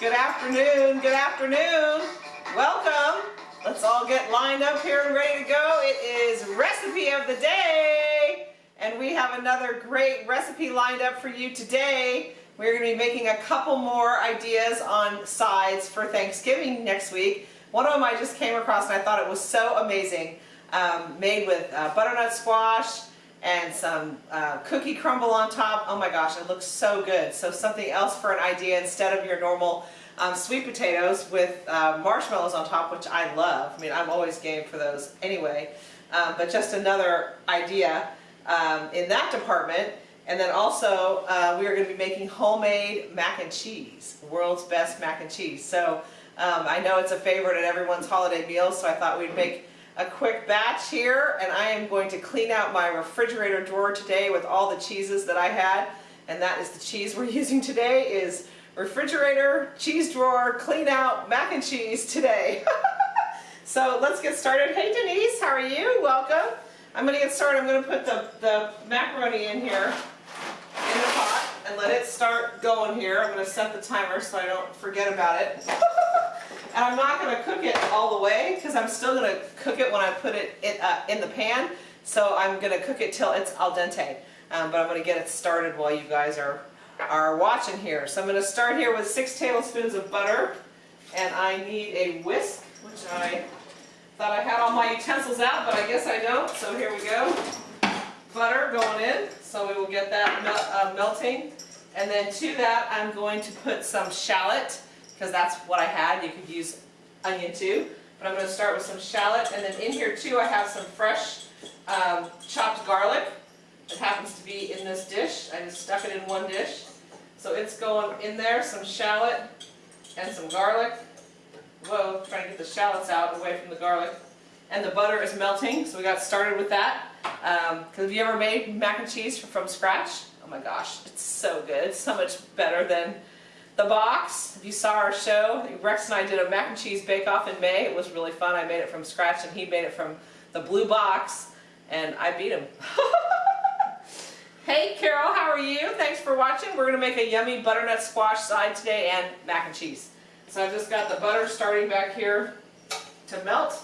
Good afternoon, good afternoon. Welcome. Let's all get lined up here and ready to go. It is recipe of the day. And we have another great recipe lined up for you today. We're going to be making a couple more ideas on sides for Thanksgiving next week. One of them I just came across and I thought it was so amazing. Um, made with uh, butternut squash, and some uh, cookie crumble on top. Oh my gosh, it looks so good. So something else for an idea instead of your normal um, sweet potatoes with uh, marshmallows on top, which I love. I mean, I'm always game for those anyway. Um, but just another idea um, in that department. And then also, uh, we are going to be making homemade mac and cheese, world's best mac and cheese. So um, I know it's a favorite at everyone's holiday meals, so I thought we'd make a quick batch here and I am going to clean out my refrigerator drawer today with all the cheeses that I had and that is the cheese we're using today is refrigerator, cheese drawer, clean out mac and cheese today. so let's get started. Hey Denise, how are you? Welcome. I'm going to get started. I'm going to put the, the macaroni in here in the pot and let it start going here. I'm going to set the timer so I don't forget about it. And I'm not going to cook it all the way because I'm still going to cook it when I put it in, uh, in the pan. So I'm going to cook it till it's al dente. Um, but I'm going to get it started while you guys are, are watching here. So I'm going to start here with six tablespoons of butter. And I need a whisk, which I thought I had all my utensils out, but I guess I don't. So here we go. Butter going in. So we will get that mel uh, melting. And then to that, I'm going to put some shallot because that's what I had. You could use onion too. But I'm going to start with some shallot. And then in here too I have some fresh um, chopped garlic. It happens to be in this dish. I just stuck it in one dish. So it's going in there, some shallot and some garlic. Whoa, trying to get the shallots out away from the garlic. And the butter is melting, so we got started with that. Because um, have you ever made mac and cheese from scratch? Oh my gosh, it's so good. So much better than the box, if you saw our show, Rex and I did a mac and cheese bake-off in May. It was really fun. I made it from scratch and he made it from the blue box and I beat him. hey Carol, how are you? Thanks for watching. We're going to make a yummy butternut squash side today and mac and cheese. So I've just got the butter starting back here to melt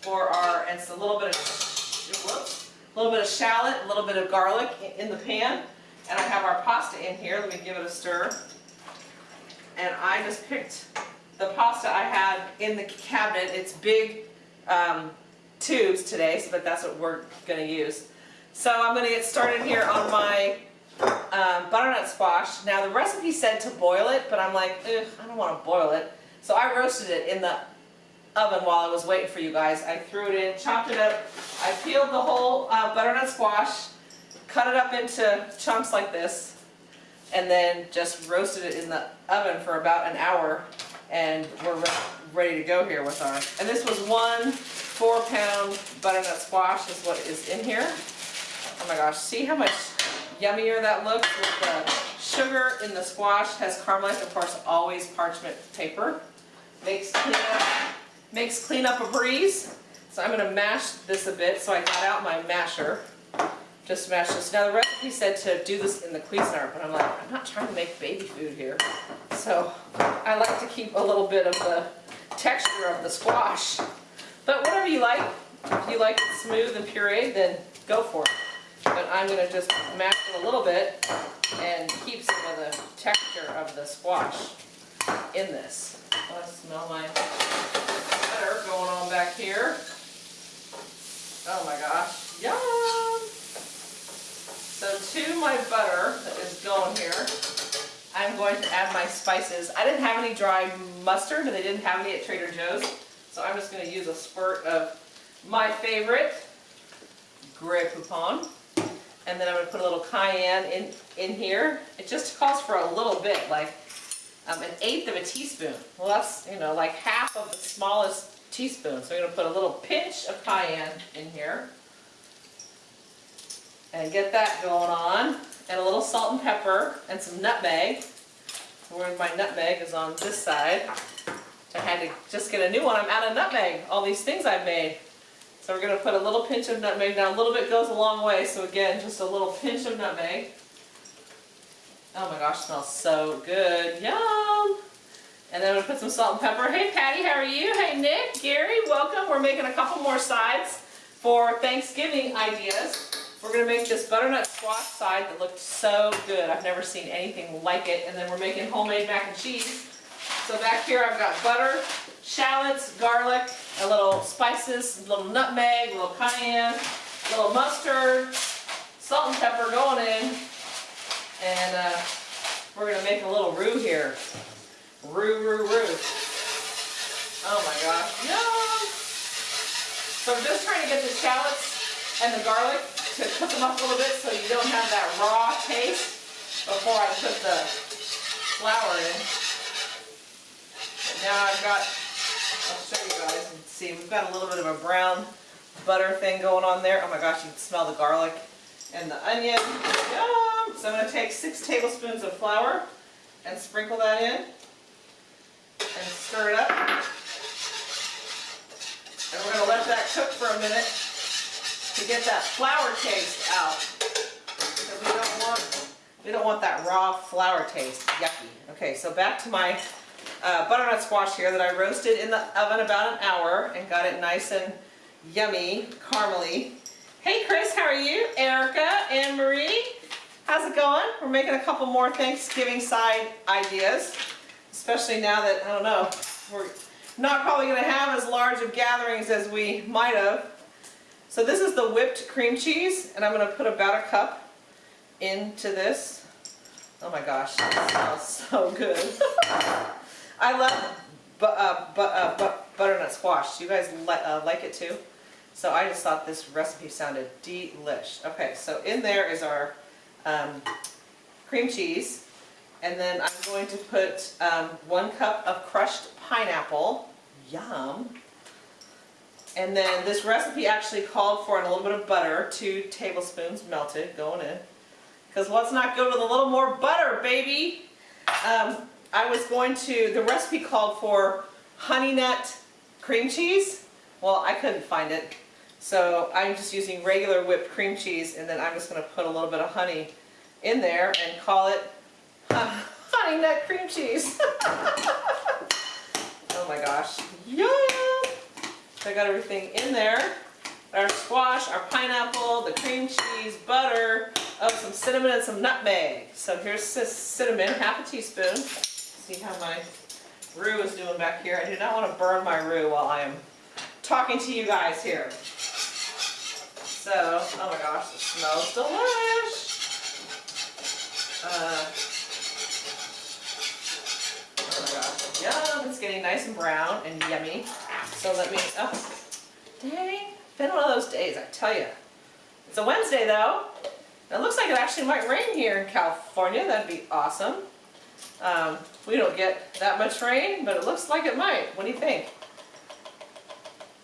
for our, and it's a little bit of, whoops, a little bit of shallot, a little bit of garlic in the pan. And I have our pasta in here. Let me give it a stir and I just picked the pasta I had in the cabinet. It's big um, tubes today, so that that's what we're going to use. So I'm going to get started here on my um, butternut squash. Now the recipe said to boil it, but I'm like, I don't want to boil it. So I roasted it in the oven while I was waiting for you guys. I threw it in, chopped it up. I peeled the whole uh, butternut squash, cut it up into chunks like this, and then just roasted it in the oven for about an hour and we're ready to go here with our, and this was one four pound butternut squash is what is in here. Oh my gosh, see how much yummier that looks with the sugar in the squash has caramelized, of course, always parchment paper. Makes cleanup, makes cleanup a breeze. So I'm going to mash this a bit, so I got out my masher just mash this. Now the recipe said to do this in the Cuisinart, but I'm like, I'm not trying to make baby food here. So I like to keep a little bit of the texture of the squash. But whatever you like, if you like it smooth and pureed, then go for it. But I'm going to just mash it a little bit and keep some of the texture of the squash in this. I smell my butter going on back here. Oh my gosh, yum! So to my butter that is going here, I'm going to add my spices. I didn't have any dry mustard, and they didn't have any at Trader Joe's. So I'm just going to use a spurt of my favorite, Grey Poupon. And then I'm going to put a little cayenne in, in here. It just calls for a little bit, like um, an eighth of a teaspoon. Well, that's, you know, like half of the smallest teaspoon. So I'm going to put a little pinch of cayenne in here and get that going on. And a little salt and pepper and some nutmeg. Where my nutmeg is on this side. I had to just get a new one. I'm out of nutmeg. All these things I've made. So we're going to put a little pinch of nutmeg. Now a little bit goes a long way. So again, just a little pinch of nutmeg. Oh my gosh, smells so good. Yum! And then we'll put some salt and pepper. Hey Patty, how are you? Hey Nick, Gary, welcome. We're making a couple more sides for Thanksgiving ideas. We're gonna make this butternut squash side that looked so good. I've never seen anything like it. And then we're making homemade mac and cheese. So back here I've got butter, shallots, garlic, a little spices, a little nutmeg, a little cayenne, a little mustard, salt and pepper going in. And uh, we're gonna make a little roux here. Roux, roux, roux. Oh my gosh, yum! So I'm just trying to get the shallots and the garlic to cook them up a little bit so you don't have that raw taste before I put the flour in. Now I've got, I'll show you guys and see, we've got a little bit of a brown butter thing going on there. Oh my gosh, you can smell the garlic and the onion. Yum! So I'm going to take six tablespoons of flour and sprinkle that in and stir it up. And we're going to let that cook for a minute to get that flour taste out. We don't want, we don't want that raw flour taste. Yucky. Okay, so back to my uh, butternut squash here that I roasted in the oven about an hour and got it nice and yummy, caramely. Hey Chris, how are you? Erica, Anne Marie, how's it going? We're making a couple more Thanksgiving side ideas, especially now that, I don't know, we're not probably going to have as large of gatherings as we might have. So this is the whipped cream cheese, and I'm going to put about a cup into this. Oh my gosh, it smells so good. I love bu uh, bu uh, bu butternut squash. You guys li uh, like it too? So I just thought this recipe sounded delish. Okay, so in there is our um, cream cheese. And then I'm going to put um, one cup of crushed pineapple. Yum. And then this recipe actually called for a little bit of butter, two tablespoons melted going in. Because let's not go with a little more butter, baby. Um, I was going to, the recipe called for honey nut cream cheese. Well, I couldn't find it. So I'm just using regular whipped cream cheese and then I'm just going to put a little bit of honey in there and call it uh, honey nut cream cheese. oh my gosh. Yum! So I got everything in there. Our squash, our pineapple, the cream cheese, butter, oh, some cinnamon and some nutmeg. So here's cinnamon, half a teaspoon. See how my roux is doing back here. I do not want to burn my roux while I am talking to you guys here. So, oh my gosh, it smells delish. Uh, oh my gosh, yum, it's getting nice and brown and yummy. So let me, oh, dang, been one of those days, I tell you. It's a Wednesday though. It looks like it actually might rain here in California, that'd be awesome. Um, we don't get that much rain, but it looks like it might. What do you think?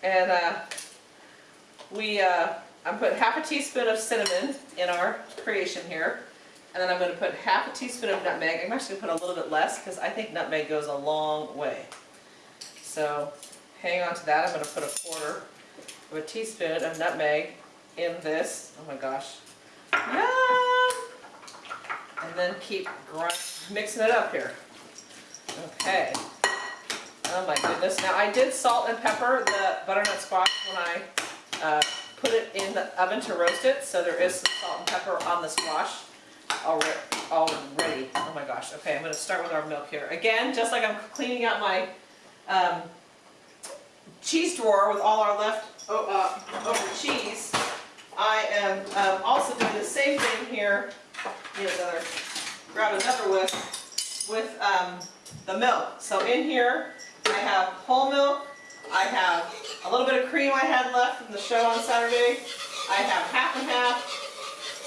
And uh, we, uh, I'm putting half a teaspoon of cinnamon in our creation here. And then I'm going to put half a teaspoon of nutmeg. I'm actually going to put a little bit less because I think nutmeg goes a long way. So hang on to that. I'm going to put a quarter of a teaspoon of nutmeg in this. Oh my gosh. Yum! And then keep mixing it up here. Okay. Oh my goodness. Now I did salt and pepper the butternut squash when I uh, put it in the oven to roast it, so there is some salt and pepper on the squash already. already. Oh my gosh. Okay, I'm going to start with our milk here. Again, just like I'm cleaning out my um, cheese drawer with all our left uh, over cheese, I am um, also doing the same thing here. Another, grab another whisk with um, the milk. So in here, I have whole milk, I have a little bit of cream I had left from the show on Saturday. I have half and half.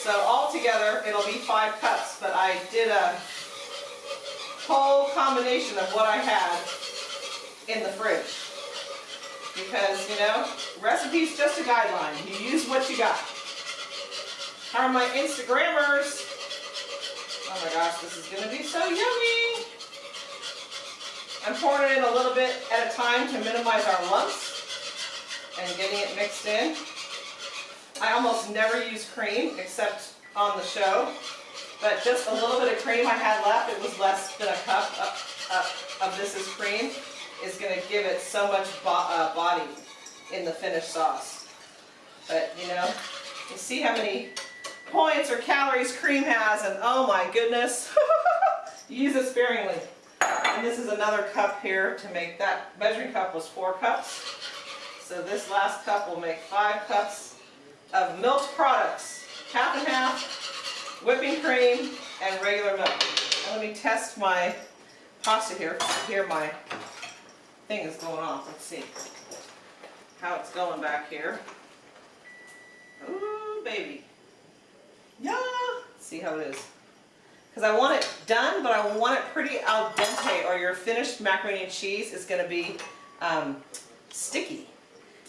So all together, it'll be five cups, but I did a whole combination of what I had in the fridge. Because, you know, recipe's just a guideline. You use what you got. How are my Instagrammers? Oh my gosh, this is going to be so yummy. I'm pouring it in a little bit at a time to minimize our lumps and getting it mixed in. I almost never use cream except on the show, but just a little bit of cream I had left, it was less than a cup, a, a of this is cream is going to give it so much bo uh, body in the finished sauce. But you know, you see how many points or calories cream has and oh my goodness, use it sparingly. And this is another cup here to make that measuring cup was four cups. So this last cup will make five cups of milk products, half and half, whipping cream, and regular milk. And let me test my pasta here. Here my thing is going off. Let's see how it's going back here. Ooh, baby. Yeah. Let's see how it is. Because I want it done, but I want it pretty al dente or your finished macaroni and cheese is going to be um, sticky.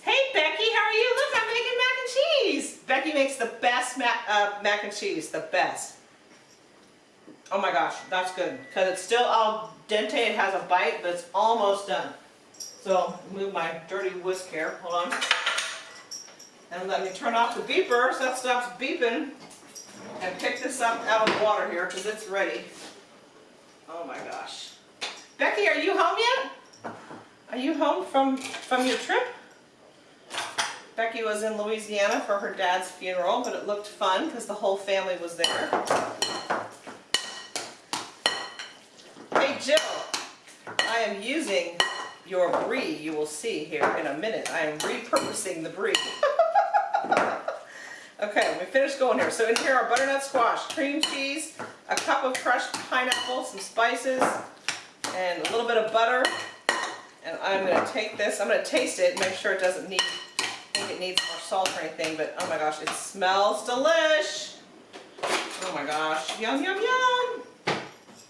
Hey Becky, how are you? Look, I'm making mac and cheese. Becky makes the best mac, uh, mac and cheese, the best. Oh my gosh, that's good. Because it's still al dente, it has a bite, but it's almost done. So move my dirty whisk here, hold on. And let me turn off the beeper so that stops beeping. And pick this up out of the water here because it's ready. Oh my gosh. Becky, are you home yet? Are you home from, from your trip? Becky was in Louisiana for her dad's funeral, but it looked fun because the whole family was there. Hey Jill, I am using your brie, you will see here in a minute. I am repurposing the brie. okay, let me finish going here. So in here are butternut squash, cream cheese, a cup of crushed pineapple, some spices, and a little bit of butter. And I'm going to take this, I'm going to taste it and make sure it doesn't need, it needs more salt or anything, but oh my gosh, it smells delish. Oh my gosh, yum, yum, yum.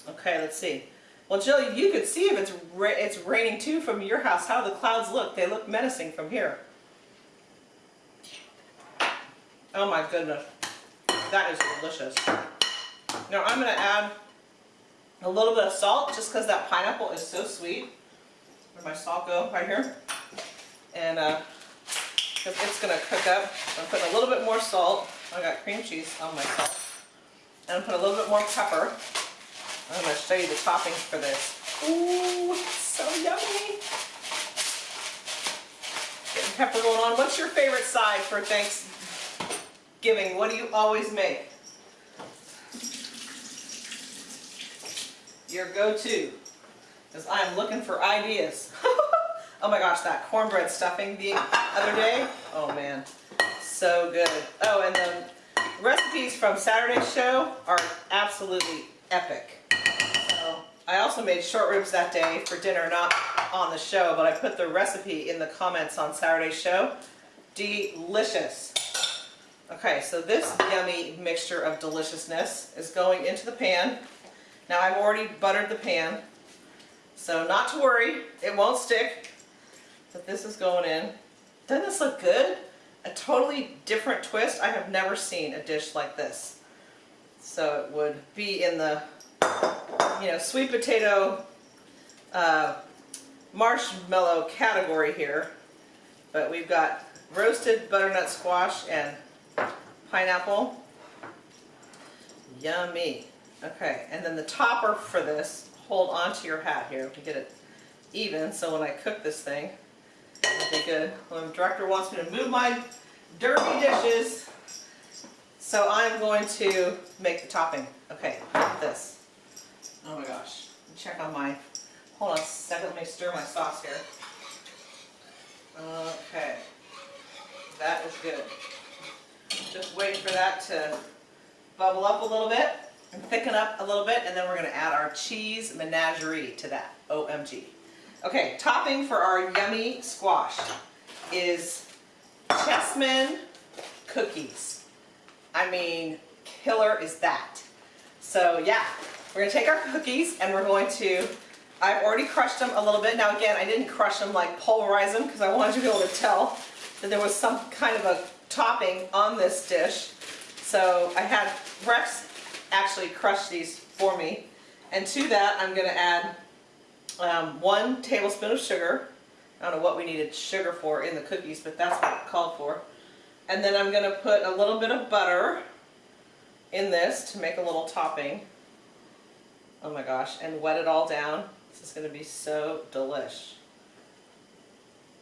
Okay, let's see. Well, Jill, you could see if it's ra it's raining too from your house, how the clouds look. They look menacing from here. Oh my goodness. That is delicious. Now I'm going to add a little bit of salt just because that pineapple is so sweet. Where'd my salt go? Right here. And uh, it's going to cook up. I'm putting a little bit more salt. I got cream cheese on my salt. And I'm putting a little bit more pepper. I'm going to show you the toppings for this. Ooh, so yummy. Getting pepper going on. What's your favorite side for Thanksgiving? What do you always make? Your go-to. Because I'm looking for ideas. oh my gosh, that cornbread stuffing the other day. Oh man, so good. Oh, and the recipes from Saturday's show are absolutely epic. I also made short ribs that day for dinner, not on the show, but I put the recipe in the comments on Saturday's show. Delicious. Okay, so this yummy mixture of deliciousness is going into the pan. Now I've already buttered the pan, so not to worry, it won't stick. But this is going in. Doesn't this look good? A totally different twist. I have never seen a dish like this. So it would be in the you know, sweet potato uh, marshmallow category here. But we've got roasted butternut squash and pineapple. Yummy. Okay, and then the topper for this, hold onto your hat here to get it even so when I cook this thing, it'll be good. Director wants me to move my dirty dishes, so I'm going to make the topping. Okay, this. Oh my gosh. Check on my, hold on a second, let me stir my sauce here. Okay. That is good. Just wait for that to bubble up a little bit and thicken up a little bit and then we're going to add our cheese menagerie to that. OMG. Okay, topping for our yummy squash is Chessmen cookies. I mean, killer is that. So yeah, we're to take our cookies and we're going to, I've already crushed them a little bit. Now again, I didn't crush them like pulverize them because I wanted to be able to tell that there was some kind of a topping on this dish. So I had Rex actually crush these for me. And to that, I'm to add um, one tablespoon of sugar. I don't know what we needed sugar for in the cookies, but that's what it called for. And then I'm going to put a little bit of butter in this to make a little topping oh my gosh, and wet it all down This is going to be so delish.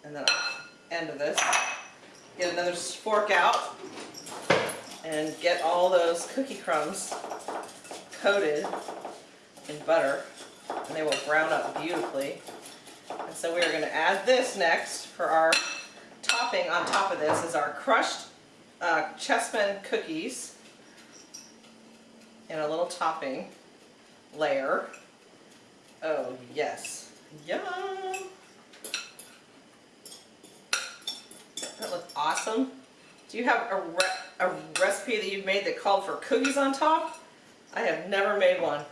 And then end of this, get another fork out and get all those cookie crumbs coated in butter and they will brown up beautifully. And so we are going to add this next for our topping on top of this is our crushed uh, Chessmen cookies and a little topping layer. Oh yes, yum! That looks awesome. Do you have a, re a recipe that you've made that called for cookies on top? I have never made one.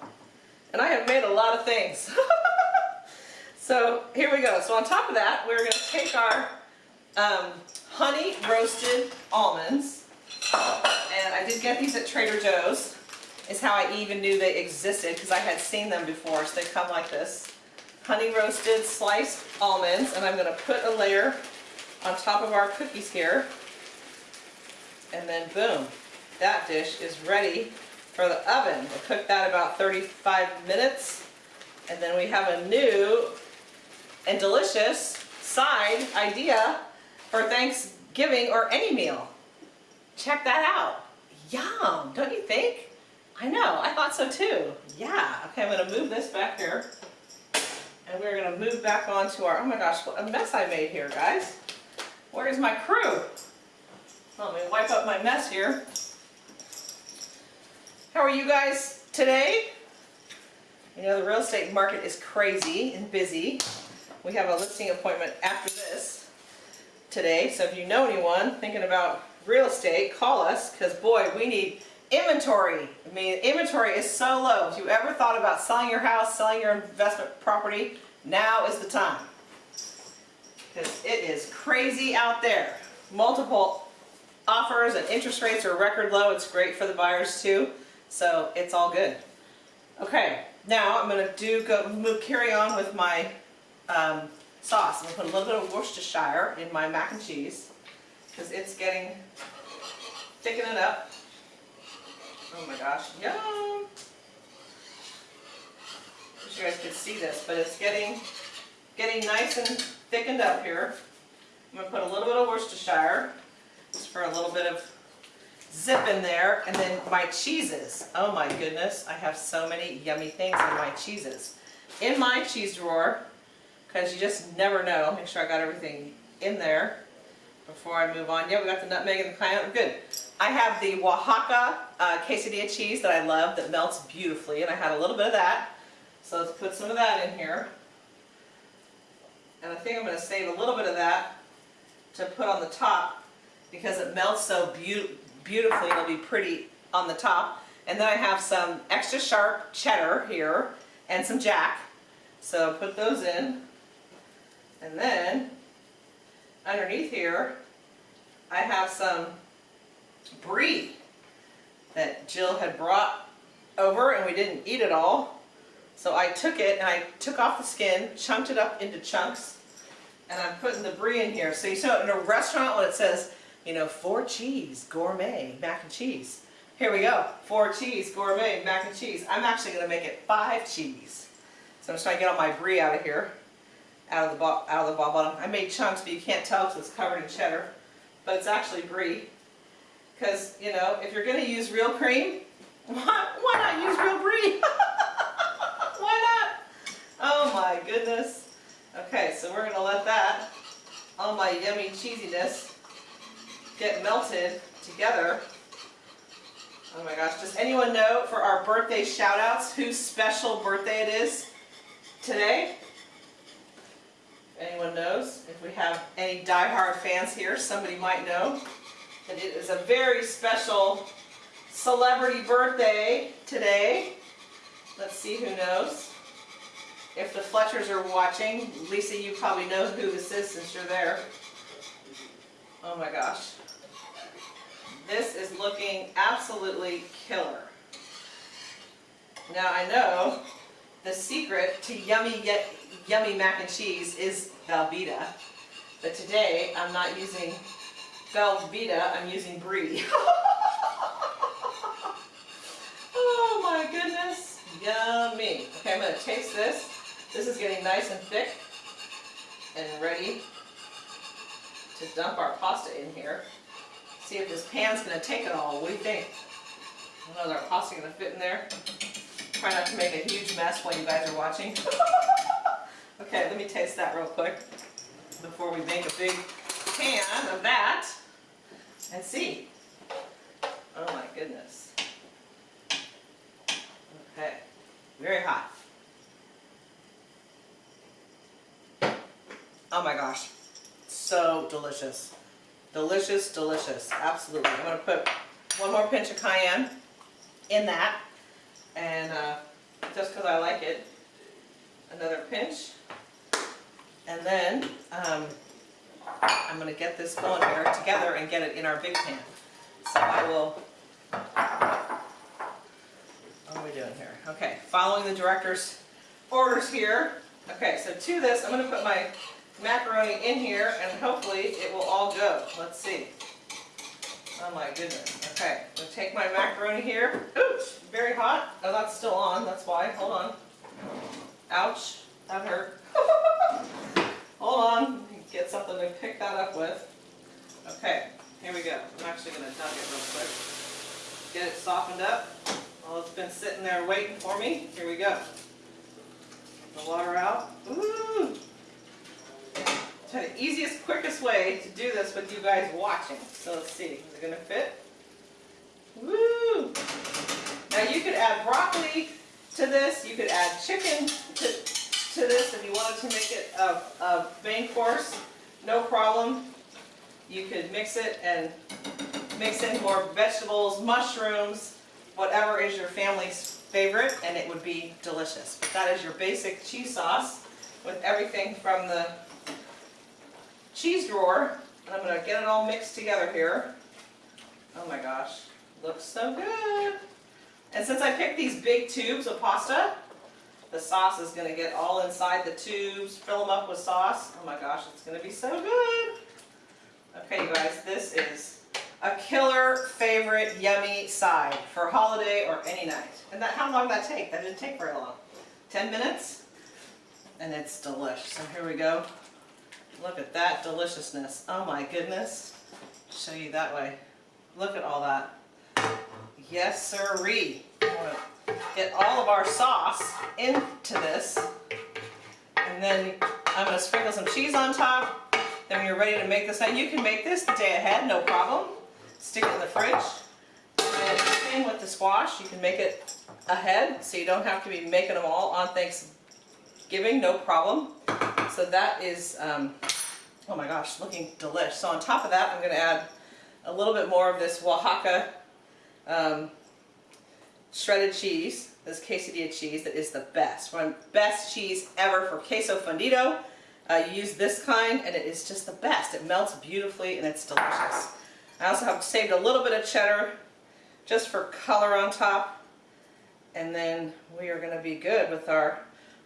And I have made a lot of things. so here we go. So on top of that, we're going to take our um, honey roasted almonds. And I did get these at Trader Joe's. Is how I even knew they existed because I had seen them before. So they come like this. Honey roasted sliced almonds. And I'm going to put a layer on top of our cookies here. And then boom, that dish is ready for the oven. We'll cook that about 35 minutes. And then we have a new and delicious side idea for Thanksgiving or any meal. Check that out. Yum, don't you think? I know, I thought so too. Yeah, okay, I'm gonna move this back here. And we're gonna move back onto our, oh my gosh, what a mess I made here, guys. Where's my crew? Let me wipe up my mess here. How are you guys today? You know, the real estate market is crazy and busy. We have a listing appointment after this today, so if you know anyone thinking about real estate, call us, because boy, we need inventory. I mean, inventory is so low. If you ever thought about selling your house, selling your investment property, now is the time. Because it is crazy out there. Multiple offers and interest rates are record low. It's great for the buyers too. So it's all good. Okay, now I'm going to do go move carry on with my um, sauce. I'm going to put a little bit of Worcestershire in my mac and cheese because it's getting thickening up. Oh my gosh, yum! Wish you guys could see this, but it's getting getting nice and thickened up here. I'm going to put a little bit of Worcestershire just for a little bit of zip in there. And then my cheeses. Oh my goodness, I have so many yummy things in my cheeses. In my cheese drawer, because you just never know. Make sure I got everything in there before I move on. Yeah, we got the nutmeg and the cayenne. Good. I have the Oaxaca uh, quesadilla cheese that I love that melts beautifully, and I had a little bit of that. So let's put some of that in here. And I think I'm going to save a little bit of that to put on the top because it melts so be beautifully. It'll be pretty on the top. And then I have some extra sharp cheddar here and some jack. So put those in. And then underneath here, I have some brie that Jill had brought over and we didn't eat it all. So I took it and I took off the skin, chunked it up into chunks, and I'm putting the brie in here. So you know in a restaurant when it says, you know, four cheese, gourmet, mac and cheese. Here we go, four cheese, gourmet, mac and cheese. I'm actually going to make it five cheese. So I'm just trying to get all my brie out of here, out of the out of the ball bottom. I made chunks, but you can't tell because it's covered in cheddar. But it's actually brie. Because, you know, if you're going to use real cream, why, why not use real brie? why not? Oh my goodness. Okay, so we're going to let that, all my yummy cheesiness, get melted together. Oh my gosh, does anyone know for our birthday shout outs whose special birthday it is today? Anyone knows? If we have any die-hard fans here, somebody might know that it is a very special celebrity birthday today. Let's see who knows. If the Fletchers are watching, Lisa, you probably know who this is since you're there. Oh my gosh. This is looking absolutely killer. Now I know the secret to yummy yet yummy mac and cheese is Velveeta. But today I'm not using Velveeta, I'm using Brie. oh my goodness, yummy. Okay, I'm to taste this. This is getting nice and thick and ready to dump our pasta in here. See if this pan's gonna take it all. What do you think? I know, our pasta gonna fit in there? Try not to make a huge mess while you guys are watching. okay, let me taste that real quick before we make a big pan of that and see. Oh my goodness. Okay, very hot. Oh my gosh, so delicious. Delicious, delicious, absolutely. I'm gonna put one more pinch of cayenne in that, and uh, just because I like it, another pinch. And then um, I'm gonna get this going here together and get it in our big pan. So I will, what are we doing here? Okay, following the director's orders here. Okay, so to this, I'm gonna put my macaroni in here and hopefully it will all go. Let's see. Oh my goodness. Okay, I'm gonna take my macaroni here. Oops, very hot. Oh, that's still on, that's why. Hold on. Ouch, that hurt. Hold on, get something to pick that up with. Okay, here we go. I'm actually gonna dunk it real quick. Get it softened up. Well, it's been sitting there waiting for me. Here we go. The water out. Ooh, the easiest, quickest way to do this with you guys watching. So let's see, is it gonna fit? Woo! Now you could add broccoli to this, you could add chicken to, to this if you wanted to make it a, a main course, no problem. You could mix it and mix in more vegetables, mushrooms, whatever is your family's favorite, and it would be delicious. But that is your basic cheese sauce with everything from the cheese drawer. And I'm going to get it all mixed together here. Oh my gosh, looks so good. And since I picked these big tubes of pasta, the sauce is going to get all inside the tubes, fill them up with sauce. Oh my gosh, it's going to be so good. Okay, you guys, this is a killer favorite yummy side for holiday or any night. And that, how long did that take? That didn't take very long. 10 minutes? And it's delicious. So here we go. Look at that deliciousness. Oh my goodness. Show you that way. Look at all that. Yes, sirree. Get all of our sauce into this. And then I'm going to sprinkle some cheese on top. Then when you're ready to make this, now you can make this the day ahead, no problem. Stick it in the fridge. And same with the squash. You can make it ahead so you don't have to be making them all on Thanksgiving, no problem. So that is, um, oh my gosh, looking delish. So on top of that, I'm going to add a little bit more of this Oaxaca um, shredded cheese, this quesadilla cheese that is the best. One best cheese ever for queso fundido. Uh, you use this kind and it is just the best. It melts beautifully and it's delicious. I also have saved a little bit of cheddar just for color on top. And then we are going to be good with our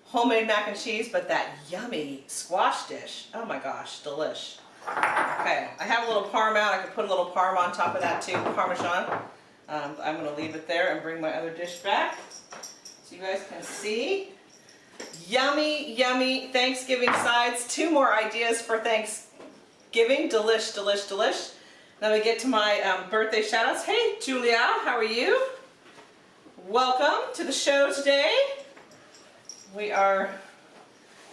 homemade mac and cheese, but that yummy squash dish. Oh my gosh, delish. Okay, I have a little parm out. I could put a little parm on top of that too, parmesan. Um, I'm going to leave it there and bring my other dish back so you guys can see. Yummy, yummy Thanksgiving sides. Two more ideas for Thanksgiving. Delish, delish, delish. Then we get to my um, birthday shoutouts. Hey, Julia, how are you? Welcome to the show today we are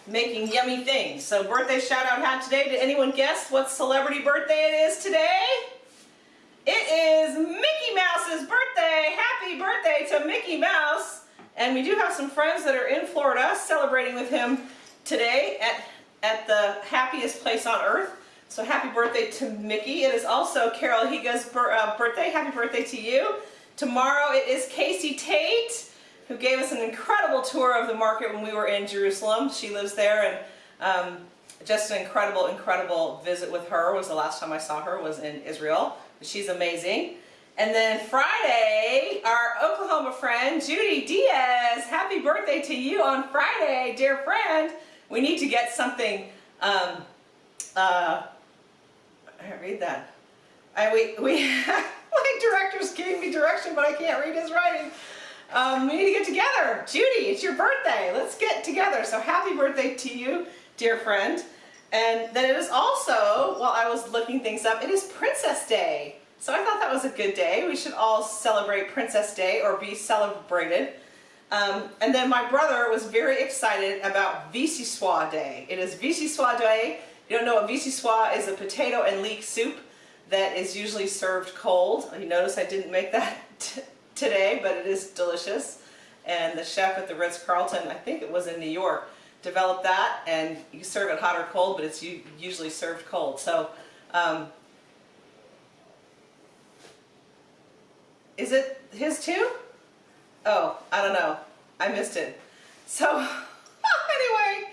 making yummy things. So birthday shout out hat today. Did anyone guess what celebrity birthday it is today? It is Mickey Mouse's birthday. Happy birthday to Mickey Mouse. And we do have some friends that are in Florida celebrating with him today at, at the happiest place on earth. So happy birthday to Mickey. It is also Carol Higa's uh, birthday. Happy birthday to you. Tomorrow it is Casey Tate who gave us an incredible tour of the market when we were in Jerusalem. She lives there and um, just an incredible, incredible visit with her was the last time I saw her was in Israel. She's amazing. And then Friday, our Oklahoma friend, Judy Diaz, happy birthday to you on Friday, dear friend. We need to get something, um, uh, I read that. I, we, we, my directors gave me direction, but I can't read his writing. Um, we need to get together. Judy, it's your birthday. Let's get together. So happy birthday to you, dear friend. And then it is also, while I was looking things up, it is Princess Day. So I thought that was a good day. We should all celebrate Princess Day or be celebrated. Um, and then my brother was very excited about Vichyssoise Day. It is Vichyssoise Day. You don't know what Vichyssoise is a potato and leek soup that is usually served cold. You notice I didn't make that today, but it is delicious. And the chef at the Ritz-Carlton, I think it was in New York, developed that and you serve it hot or cold, but it's usually served cold. So, um, is it his too? Oh, I don't know. I missed it. So, anyway,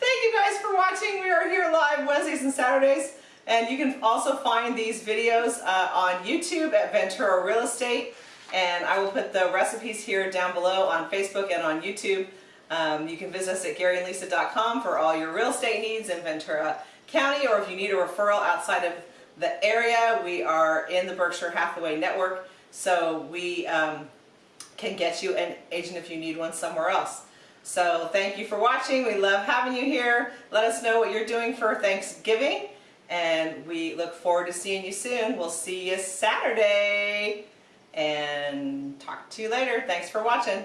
thank you guys for watching. We are here live Wednesdays and Saturdays. And you can also find these videos uh, on YouTube at Ventura Real Estate. And I will put the recipes here down below on Facebook and on YouTube. Um, you can visit us at GaryandLisa.com for all your real estate needs in Ventura County, or if you need a referral outside of the area, we are in the Berkshire Hathaway Network, so we um, can get you an agent if you need one somewhere else. So thank you for watching. We love having you here. Let us know what you're doing for Thanksgiving, and we look forward to seeing you soon. We'll see you Saturday, and talk to you later. Thanks for watching.